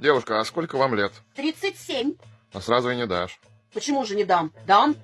Девушка, а сколько вам лет? 37. А сразу и не дашь. Почему же не дам? Дам.